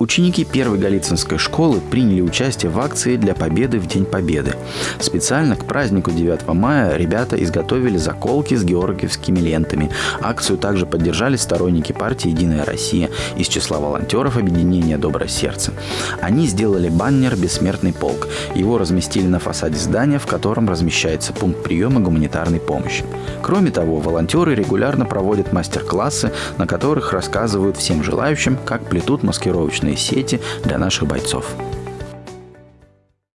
Ученики первой Голицынской школы приняли участие в акции для победы в День Победы. Специально к празднику 9 мая ребята изготовили заколки с георгиевскими лентами. Акцию также поддержали сторонники партии «Единая Россия» из числа волонтеров объединения «Доброе сердце». Они сделали баннер «Бессмертный полк». Его разместили на фасаде здания, в котором размещается пункт приема гуманитарной помощи. Кроме того, волонтеры регулярно проводят мастер-классы, на которых рассказывают всем желающим, как плетут маскировочные сети для наших бойцов.